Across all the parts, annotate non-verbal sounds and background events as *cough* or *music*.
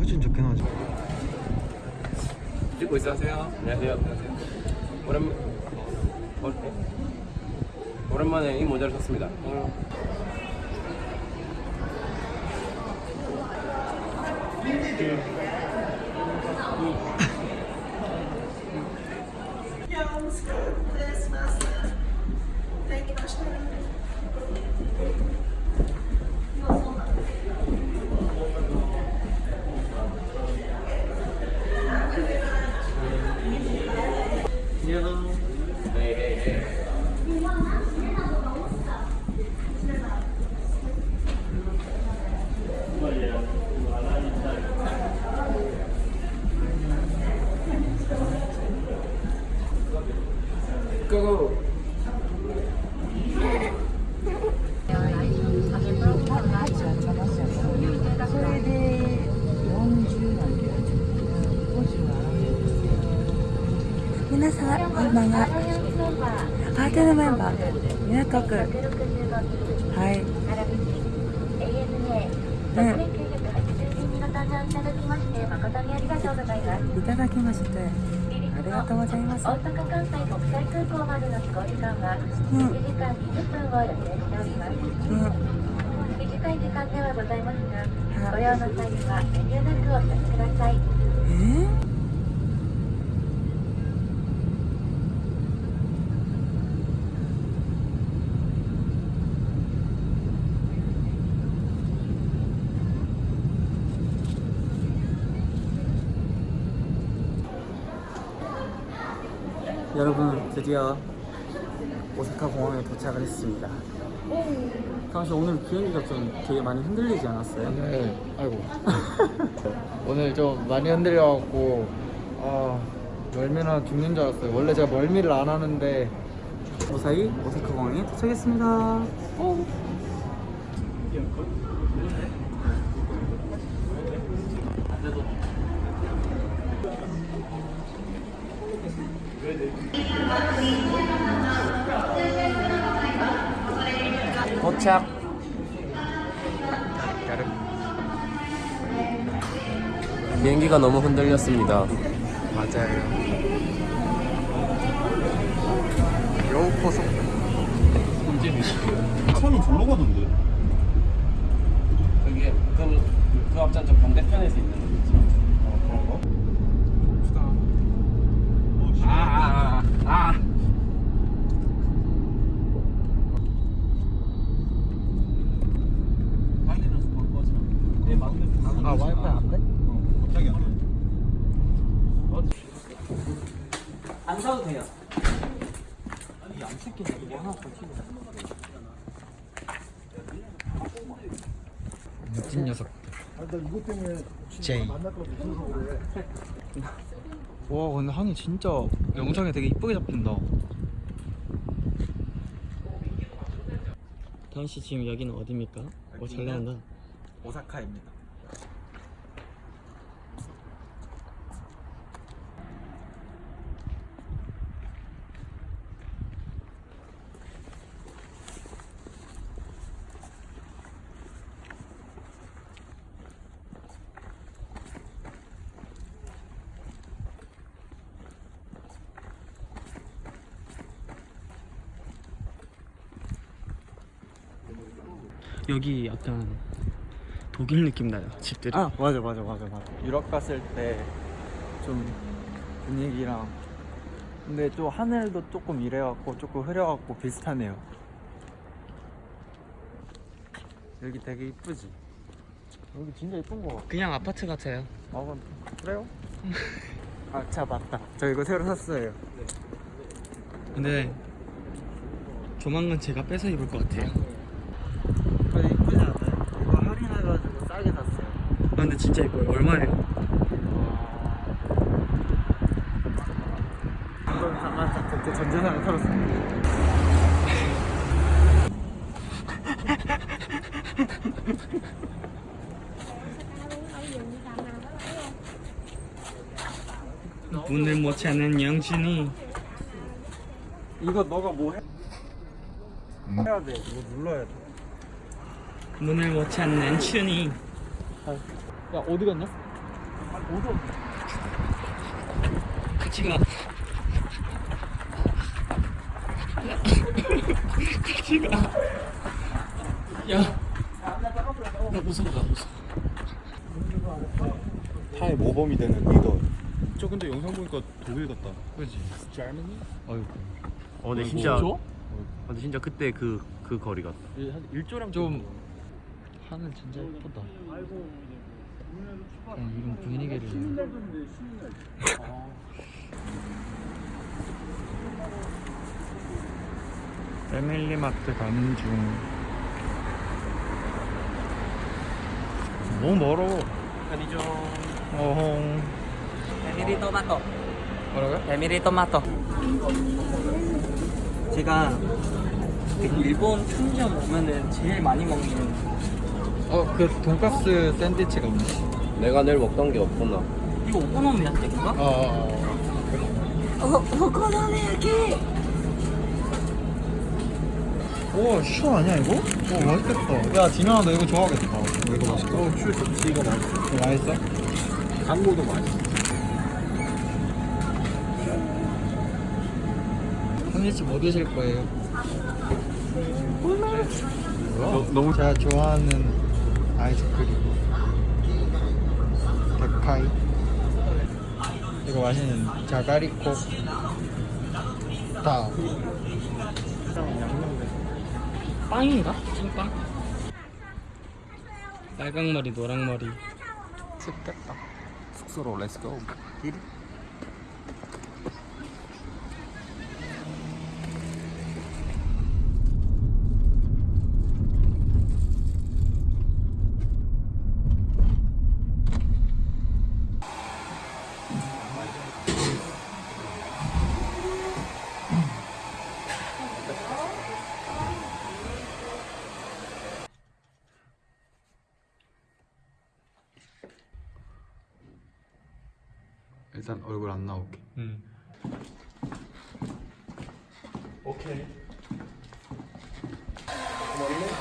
훨씬 좋긴 하죠 찍고 있어 하세요. 안녕하세요. 안녕하세요. 오랜 어, 오랜만에 이 모자를 샀습니다. 어. *laughs* ー港区はい。うん。いただきましてありがとうございます。大阪関西国際空港までの飛行時間はうん。1時間20分を予定しております。うん。短い時間ではございますが、はいご用の際には遠慮なくお越しください。えー？ 드디어 오사카 공항에 도착을 했습니다 사실 오늘 비행기가 좀 되게 많이 흔들리지 않았어요? 네, 아이고. 오늘 좀 많이 흔들려갖고, 아, 멀미나 죽는 줄 알았어요. 원래 제가 멀미를 안 하는데, 무사히 오사카 공항에 도착했습니다 도착. 비행기가 너무 흔들렸습니다. 맞아요. 여우포석. 천이 절로 가던데 그게 그, 그 앞장 저 반대편에서 있는 거 있죠. 아, 아, 아, 아. 아, 와이파이 안 돼? 갑자기 안 돼. 안 사도 돼요. 미친 녀석. 제이. 와, 근데 항이 진짜 영상에 되게 이쁘게 잡힌다. 다은 씨 지금 여기는 어디입니까? 오, 잘 나온다 오사카입니다. 여기 약간 독일 느낌 나요 집들이 아, 맞아, 맞아, 맞아, 맞아. 유럽 갔을 때 좀 분위기랑 근데 또 하늘도 조금 이래갖고 조금 흐려갖고 비슷하네요. 여기 되게 이쁘지? 여기 진짜 이쁜 거 같아. 그냥 아파트 같아요 아, 그래요? *laughs* 아, 차 맞다. 저 이거 새로 샀어요. 근데 조만간 제가 뺏어 입을 것 같아요 근데 이쁘지 않아요? 이거 할인해가지고 싸게 샀어요. 아, 근데 진짜 이뻐요 얼마예요? 전재산을 털었습니다. 문을 못 찾는 영준이 이거 너가 뭐 해? 해야 돼. 이거 눌러야 돼. 문을 못 찾는 춘이 야 어디 갔냐? 같이 가. 같이 가. 야. 나 무서워, 나 무서워. 타의 모범이 되는 리더. 저 근데 영상 보니까 독일 같다. 그지? 아유. 어 근데 진짜 근데 진짜 그때 그 그 거리 같다 한 1조랑 좀 하늘 진짜 예쁘다. 이런 분위기를. *laughs* 패밀리마트 가는 중. 너무 멀어. 편의점 어홍. 에미리 토마토. 뭐라고요? 에미리 토마토. 제가 그 일본 편의점 오면은 제일 많이 먹는 어, 그 돈가스 샌드위치가 없네. 내가 늘 먹던 게 없구나 이거 오코노미야끼인가? 어. 어, 오코노미야키. 오, 슈 아니야 이거? 오, 맛있겠다. 야, 디나야 너 이거 좋아하겠다. 이거 맛있다. 어, 슈 좋지. 이거 맛있어. 이거 맛있어? 광고도 맛있어. 샌드위치 뭐 드실 거예요? 너, 너무 제가 좋아하는 아이스크림 데카이 이거 맛있는 자가리코 다 빵인가? 찐빵? 빨강 머리, 노랑 머리. 춥겠다. 숙소로 렛츠고 일단 얼굴 안 나올게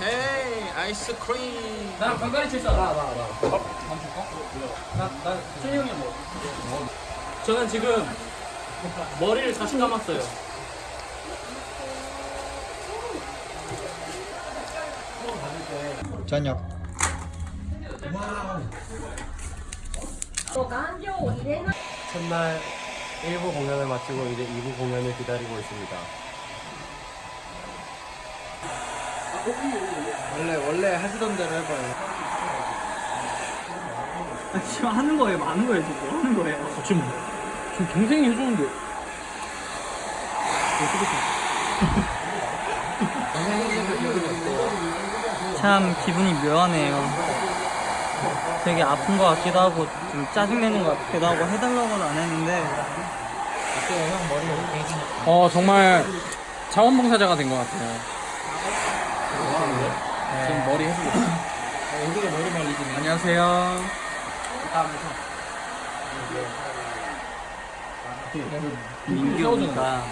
헤이 아이스크림. 나랑 반가리 칠사. 나, 나, 나. 밥? 밥 줄까? 나, 나, 최희 형이 뭐? 저는 지금 머리를 다시 감았어요. 저녁 첫날 1부 공연을 마치고 이제 2부 공연을 기다리고 있습니다 원래 원래 하시던 대로 해봐요 아, 지금 하는 거예요, 많은 거예요, 지금 하는 거예요. 지금, 지금 동생이 해주는데. 참 기분이 묘하네요. 되게 아픈 것 같기도 하고 좀 짜증내는 것 같기도 하고 해달라고는 안 했는데 어 정말 자원봉사자가 된 것 같아요. 지금 머리 해주고 있어요. 얼굴에 머리 말리지 안녕하세요. 민규니까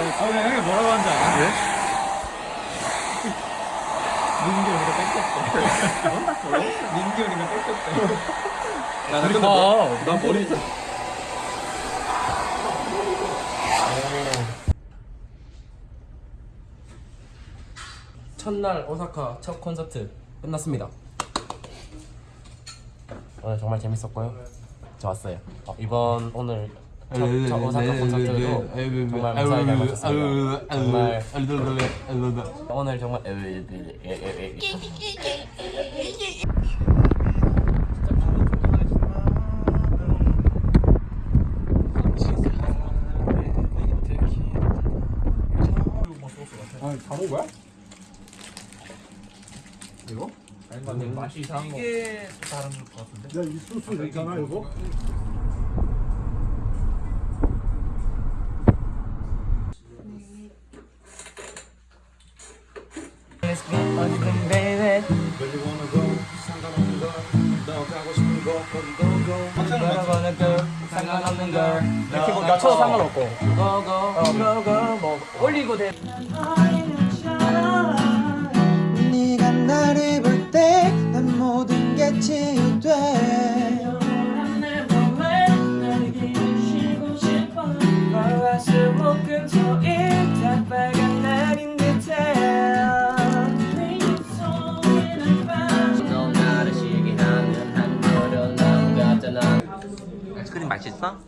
아 근데 형이 뭐라고 하는지 알아? 왜? 민규 우리가 뺏겼대 민규 우리가 뺏겼대 야, 근데 봐. 난 머리 첫날 오사카 첫 콘서트 끝났습니다. 오늘 정말 재밌었고요. 좋았어요. 어, 이번 오늘 첫, 첫 오사카 콘서트도 정말 무사히 잘 마쳤습니다. 정말 오늘 정말 맛이 이상한 거. 상관없는 뭐 낮춰도 상관없고. 고고 고고 뭐 올리고 대 네가 치유돼. 넌 나를 시기하는 한 그런 나무 같잖아. 아이스크림 맛있어?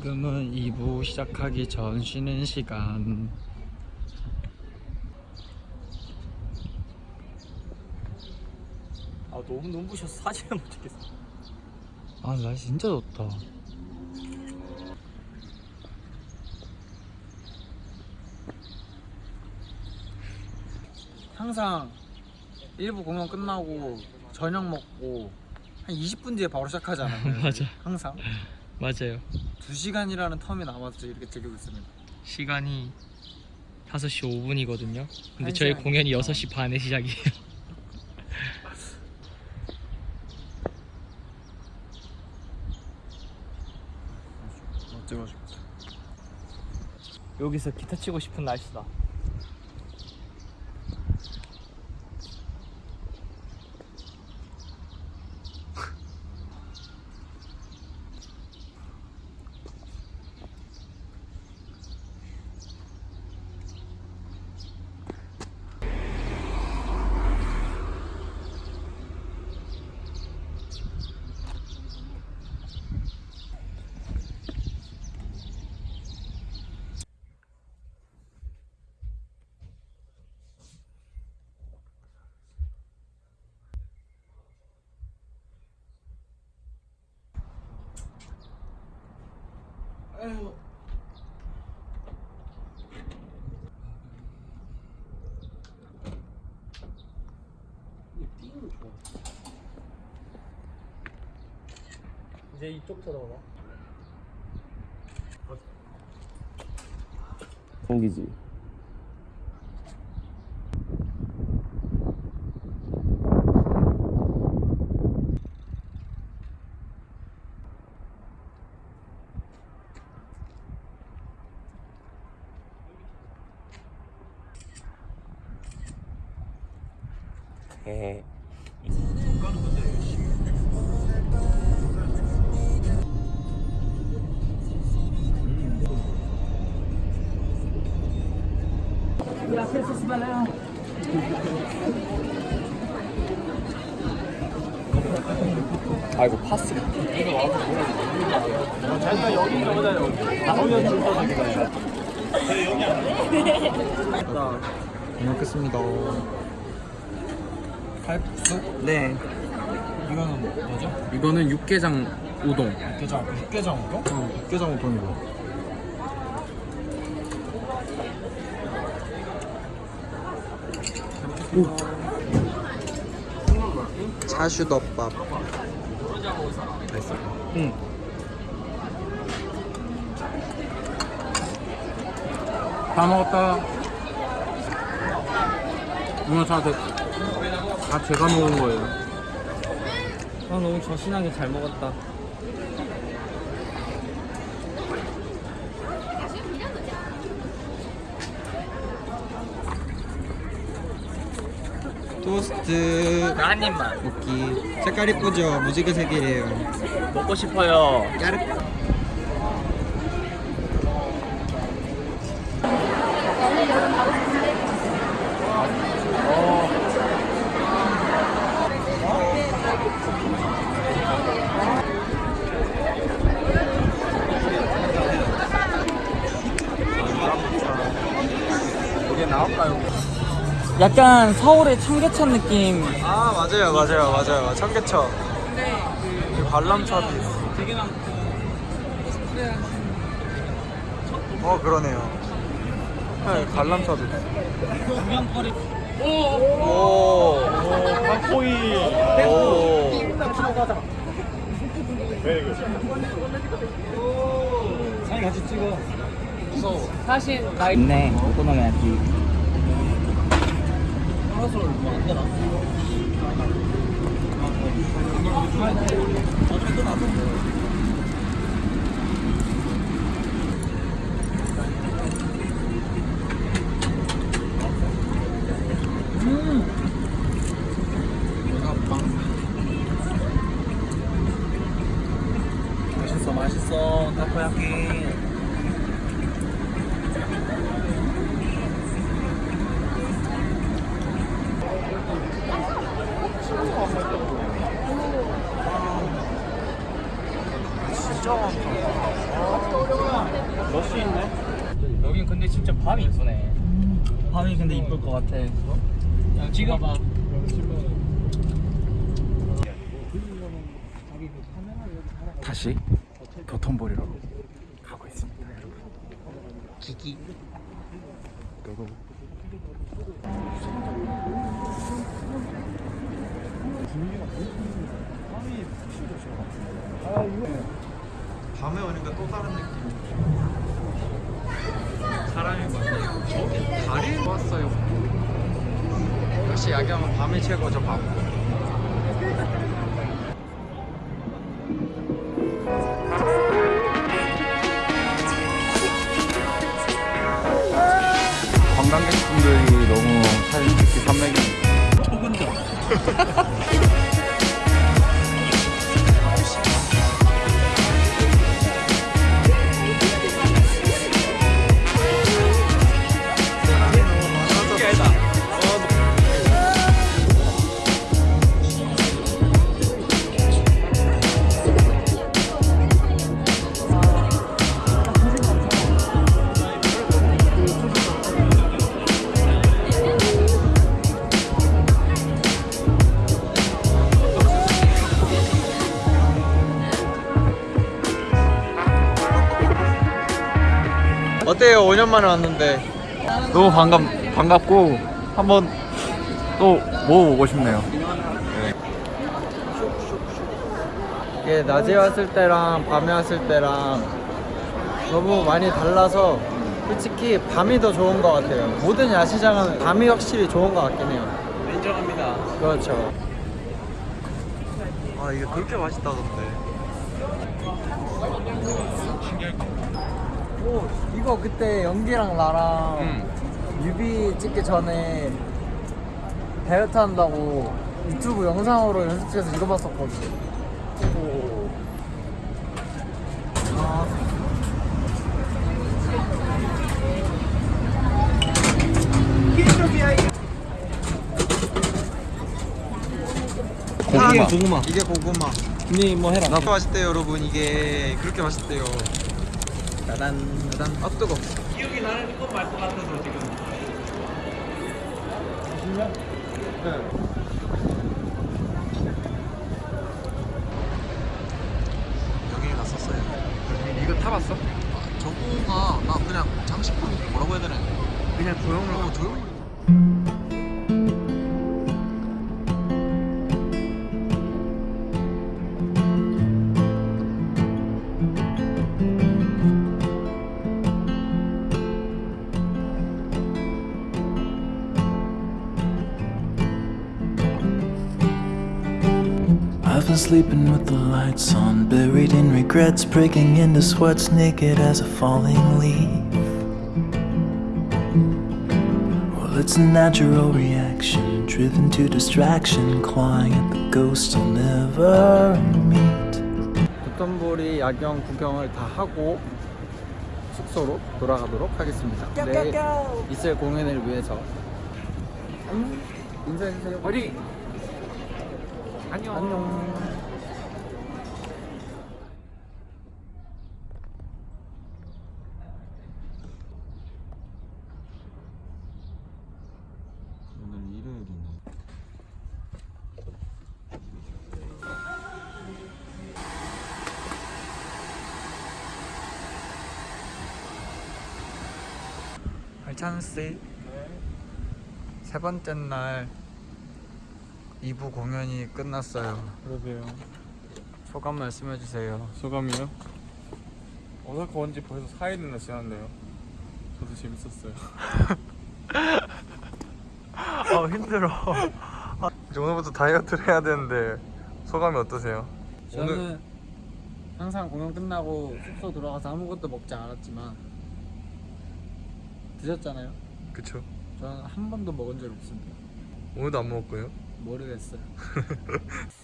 지금은 2부 시작하기 전 쉬는 시간. 아 너무 눈부셔서 사진을 못 찍겠어. 아 날씨 진짜 좋다. 항상 1부 공연 끝나고 저녁 먹고 한 20분 뒤에 바로 시작하잖아요 *laughs* 맞아. 항상 맞아요. 2시간이라는 텀이 남아서 이렇게 즐기고 있습니다 시간이 5시 5분이거든요. 근데 한 저희. 공연이 6시 반에 시작이에요. *laughs* 싶다 여기서 기타 치고 싶은 날씨다. 이제 이쪽 쳐다보나? 생기지 네. 이거는 뭐죠? 이거는 육개장 우동. 육개장 육개장 우동? 어 육개장 우동이고. 차슈덮밥. 맛있어? 응. 다 먹었다. 오늘 저한테 다 제가 먹은 거예요 아 너무 저신하게 잘 먹었다. 토스트 한 입만 먹기 색깔 이쁘죠? 무지개 색이에요 먹고 싶어요. 까르 약간 서울의 청계천 느낌. 아 맞아요 맞아요 맞아요 청계천 그 관람차도 있어 되게 많고. 어 그러네요 네, 관람차도 있어. 구경거리. 오, 닭포이. 오. 사진 같이 찍어. 무서워. 사실 나 네, 오코노미야키. 맛있어, 맛있어. 타코야키. 여긴 근데 진짜 밤이 이쁘네. 밤 이 이쁠 것 같아. 야, 지금 봐. 다시 도톤보리로 가고 있습니다, 여러분. 기기. 고고. 밤에 오니까 또 다른 느낌. 사람이 많 역시 야경은 밤이 최고죠, 밤. 4년 만에 왔는데 너무 반갑, 반갑고 한번 또 먹어보고 싶네요. 이게 낮에 왔을 때랑 밤에 왔을 때랑 너무 많이 달라서 솔직히 밤이 더 좋은 것 같아요. 모든 야시장은 밤이 확실히 좋은 것 같긴 해요. 인정합니다. 그렇죠. 아 이게 그렇게 맛있다던데. 오 이거 그때 연기랑 나랑 뮤비 찍기 전에 다이어트 한다고 유튜브 영상으로 연습실에서 이거 봤었거든. 오. 아. 고구마. 고구마. 이게 고구마. 니뭐 해라. 그렇게 맛있대요 여러분 이게 그렇게 맛있대요 짜란 짜란 아 뜨거 기억이 나는 것 말것 같아서 지금. 여 sleeping with the lights on, buried in regrets, breaking into sweats, naked as a falling leaf. Well, it's a natural reaction, driven to distraction, clawing at the ghosts I'll never meet. 도톤보리 야경 구경을 다 하고 숙소로 돌아가도록 하겠습니다. 내일 있을 공연을 위해서 음, 인사해주세요. 어디? 안녕. 안녕. 오늘 일요일이네. 찬 씨. 세 번째 날 2부 공연이 끝났어요. 그러게요. 소감 말씀해 주세요. 소감이요? 오사카 온 지 벌써 4일이나 지났네요. 저도 재밌었어요. *laughs* 아 힘들어. 이제 오늘부터 다이어트를 해야 되는데 소감이 어떠세요? 저는 항상 공연 끝나고 숙소 들어가서 아무것도 먹지 않았지만 드셨잖아요. 그쵸? 저는 한 번도 먹은 적 없습니다. 오늘도 안 거예요? 모르겠어요. *laughs*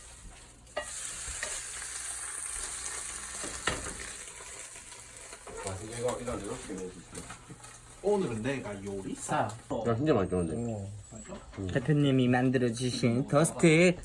야 진짜 맛있는데. 대표님이 만들어 주신 토스트.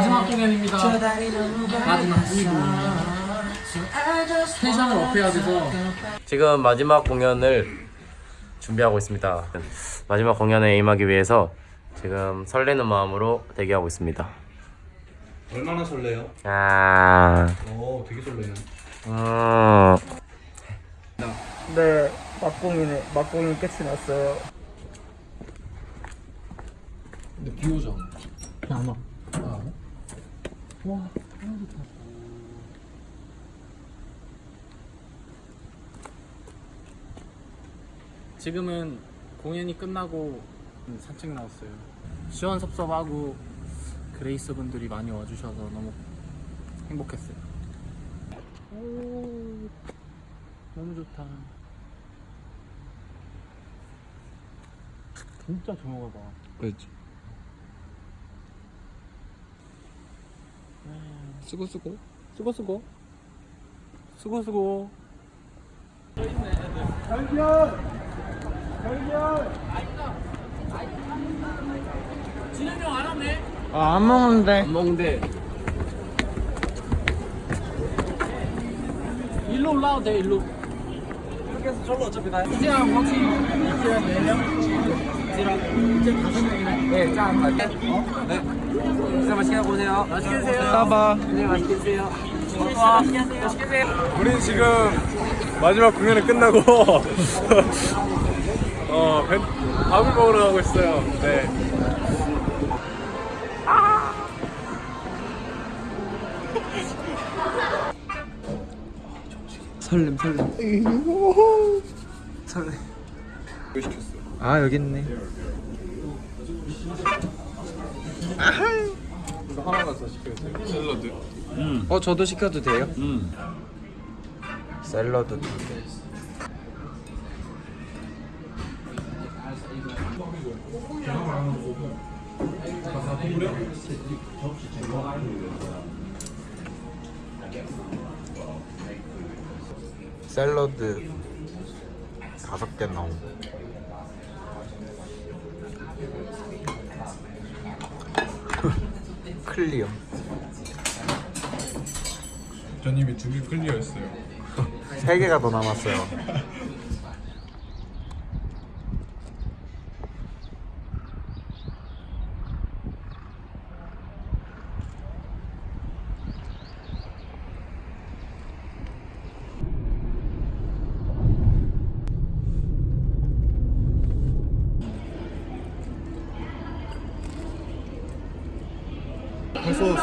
마지막 공연입니다. 마지막 텐션을 업해야 돼서 지금 마지막 공연을 준비하고 있습니다. 마지막 공연에 임하기 위해서 지금 설레는 마음으로 대기하고 있습니다. 얼마나 설레요? 아, 오 되게 설레네. 음. 네, 막공이네. 막공이 끝이 났어요. 근데 비 오잖아. 안 와. 지금은 공연이 끝나고 산책 나왔어요. 시원섭섭하고 그레이스 분들이 많이 와주셔서 너무 행복했어요. 오, 너무 좋다. 진짜 조용하다. 그렇지. 수고 수고. 수고 수고. 수고 수고. 아, 안 먹는데. 안 먹는데. 일로 올라와도 돼 일로 해서 절로 어차피 다 이제랑 같이 이제랑 4명 이제랑 이제 5명이네 네짠. 갈게 어? 네. 진짜 맛있게 하고 오세요. 맛있게 드세요. 따봐. 네 맛있게 드세요. 와 맛있게 드세요. 우린 지금 마지막 공연이 끝나고 *laughs* 어 배, 밥을 먹으러 가고 있어요. 네. 설렘 설렘. 설렘. 아 여기 있네. 이거 하나만 더 시켜주세요. 샐러드. 어 저도 시켜도 돼요? 샐러드 두 개. 샐러드 다섯 개 넣은 *laughs* 클리어 전 이미 두 개 클리어했어요. 세 개가 더 남았어요. *laughs*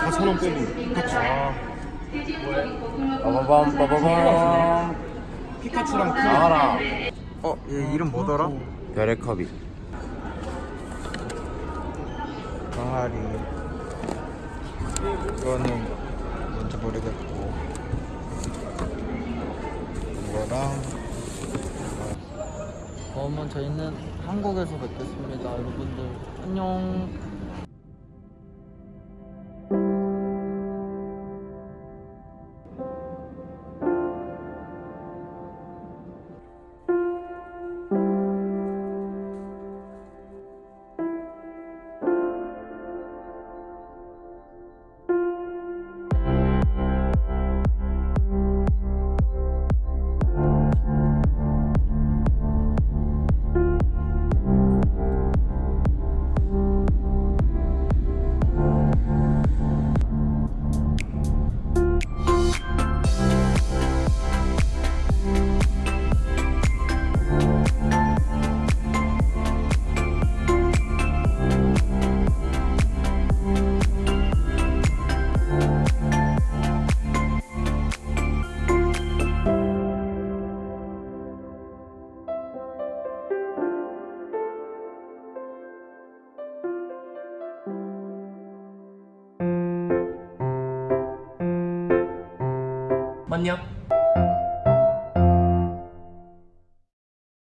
벌써 4천 원 빼고 피카츄. 빠바밤 빠바밤. 피카츄랑 그 나와라. 어, 얘 이름 뭐더라? 별의 컵이. 강아리. 이거는 뭔지 모르겠고. 이거랑. 그러면 저희는 한국에서 뵙겠습니다 여러분들 안녕